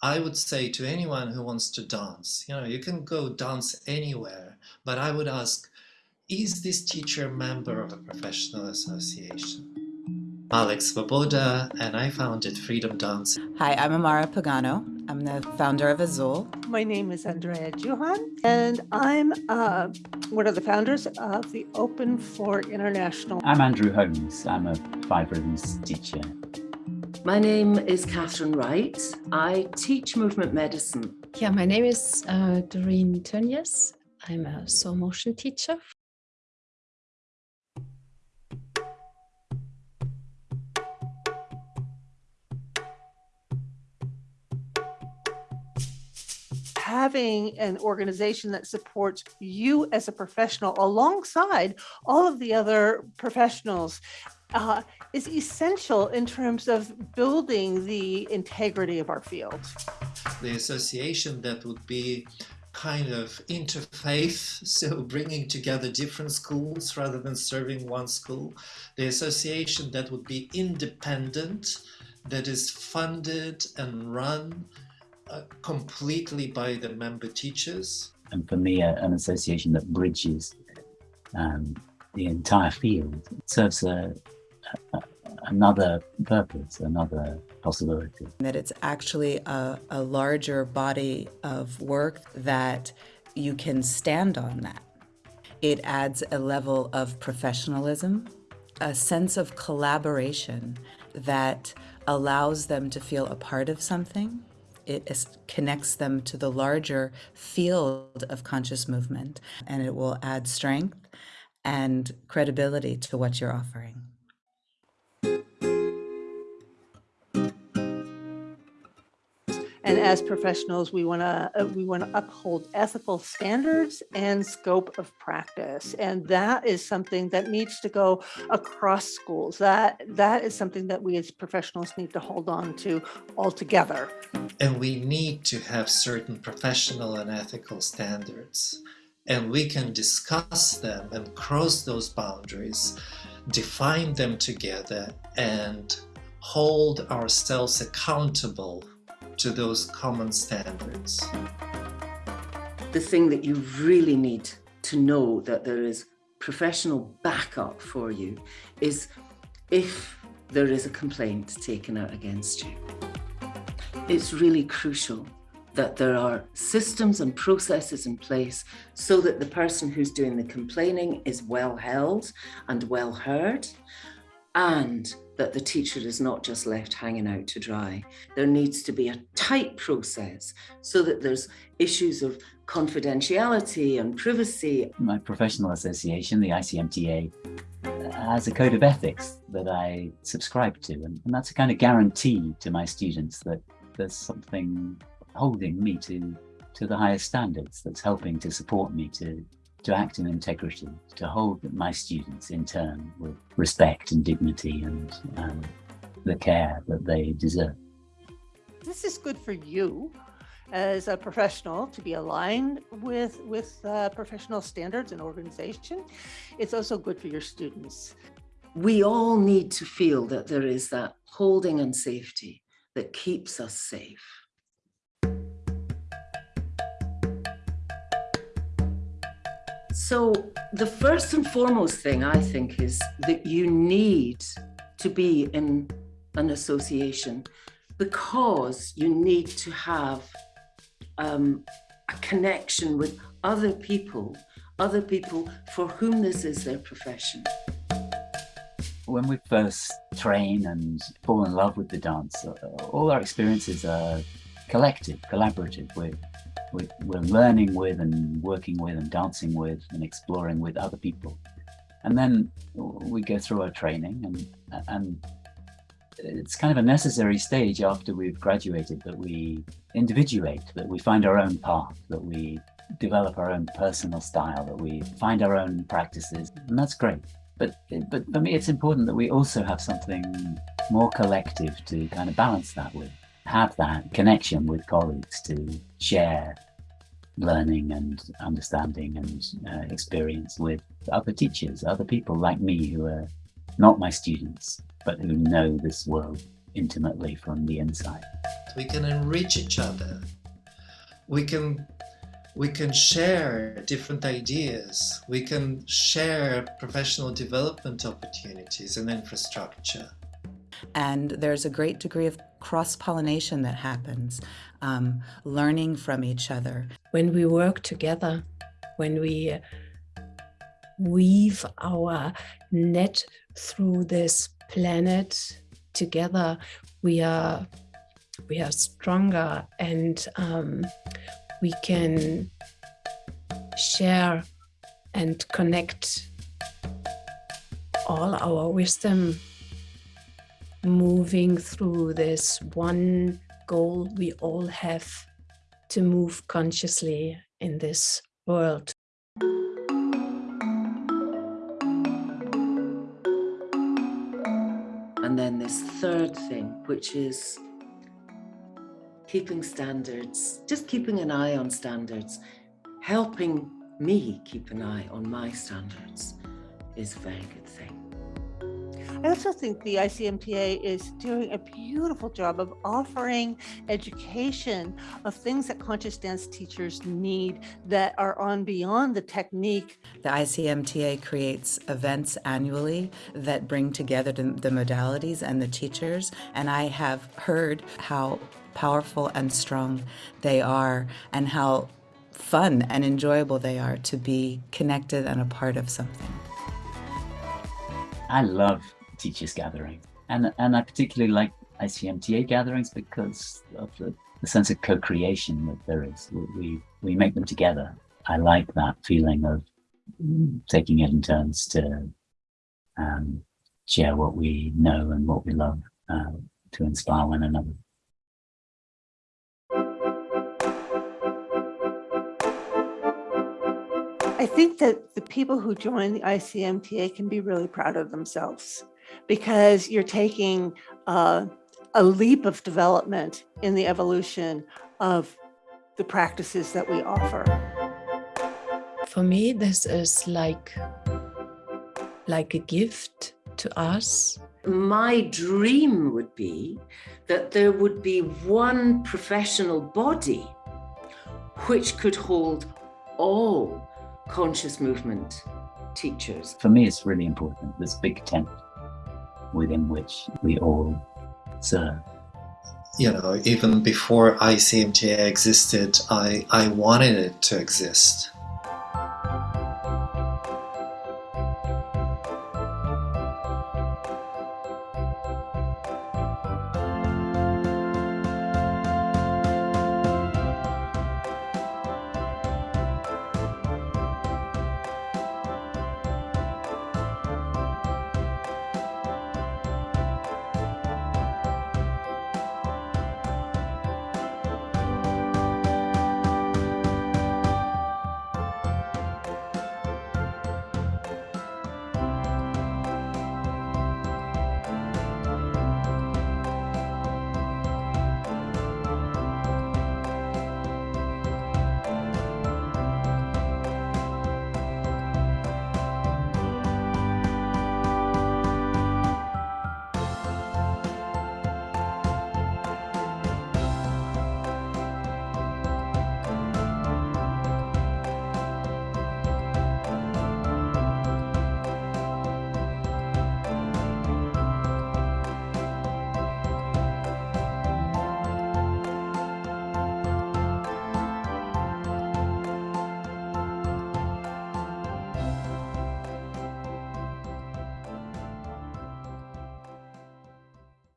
I would say to anyone who wants to dance, you know, you can go dance anywhere, but I would ask, is this teacher a member of a professional association? Alex Svoboda, and I founded Freedom Dance. Hi, I'm Amara Pagano. I'm the founder of Azul. My name is Andrea Juhan, and I'm uh, one of the founders of the Open Floor International. I'm Andrew Holmes. I'm a five rhythms teacher. My name is Catherine Wright. I teach movement medicine. Yeah, my name is uh, Doreen Tönjes. I'm a soul motion teacher having an organization that supports you as a professional alongside all of the other professionals uh, is essential in terms of building the integrity of our field. The association that would be kind of interfaith, so bringing together different schools rather than serving one school. The association that would be independent, that is funded and run uh, completely by the member teachers. And for me, uh, an association that bridges um, the entire field serves a, a, another purpose, another possibility. That it's actually a, a larger body of work that you can stand on that. It adds a level of professionalism, a sense of collaboration that allows them to feel a part of something it connects them to the larger field of conscious movement and it will add strength and credibility to what you're offering. And as professionals, we want to uh, we want to uphold ethical standards and scope of practice, and that is something that needs to go across schools. That that is something that we as professionals need to hold on to altogether. And we need to have certain professional and ethical standards, and we can discuss them and cross those boundaries, define them together, and hold ourselves accountable to those common standards. The thing that you really need to know that there is professional backup for you is if there is a complaint taken out against you. It's really crucial that there are systems and processes in place so that the person who's doing the complaining is well held and well heard and that the teacher is not just left hanging out to dry. There needs to be a tight process so that there's issues of confidentiality and privacy. My professional association, the ICMTA, has a code of ethics that I subscribe to, and, and that's a kind of guarantee to my students that there's something holding me to to the highest standards that's helping to support me to to act in integrity, to hold my students in turn with respect and dignity and um, the care that they deserve. This is good for you as a professional to be aligned with, with uh, professional standards and organization. It's also good for your students. We all need to feel that there is that holding and safety that keeps us safe. So the first and foremost thing I think is that you need to be in an association because you need to have um, a connection with other people, other people for whom this is their profession. When we first train and fall in love with the dance, all our experiences are collective, collaborative. We're we're learning with and working with and dancing with and exploring with other people. And then we go through our training and, and it's kind of a necessary stage after we've graduated that we individuate, that we find our own path, that we develop our own personal style, that we find our own practices, and that's great. But, but for me, it's important that we also have something more collective to kind of balance that with have that connection with colleagues to share learning and understanding and uh, experience with other teachers, other people like me who are not my students, but who know this world intimately from the inside. We can enrich each other. We can we can share different ideas. We can share professional development opportunities and infrastructure. And there's a great degree of cross pollination that happens, um, learning from each other. When we work together, when we weave our net through this planet together, we are we are stronger and um, we can share and connect all our wisdom moving through this one goal we all have to move consciously in this world. And then this third thing, which is keeping standards, just keeping an eye on standards, helping me keep an eye on my standards is a very good thing. I also think the ICMTA is doing a beautiful job of offering education of things that conscious dance teachers need that are on beyond the technique. The ICMTA creates events annually that bring together the, the modalities and the teachers, and I have heard how powerful and strong they are and how fun and enjoyable they are to be connected and a part of something. I love teachers gathering and and I particularly like ICMTA gatherings because of the, the sense of co-creation that there is. We, we make them together. I like that feeling of taking it in turns to um, share what we know and what we love uh, to inspire one another. I think that the people who join the ICMTA can be really proud of themselves because you're taking uh, a leap of development in the evolution of the practices that we offer. For me, this is like, like a gift to us. My dream would be that there would be one professional body which could hold all conscious movement teachers. For me, it's really important, this big tent within which we all serve. You know, even before ICMTA existed, I, I wanted it to exist.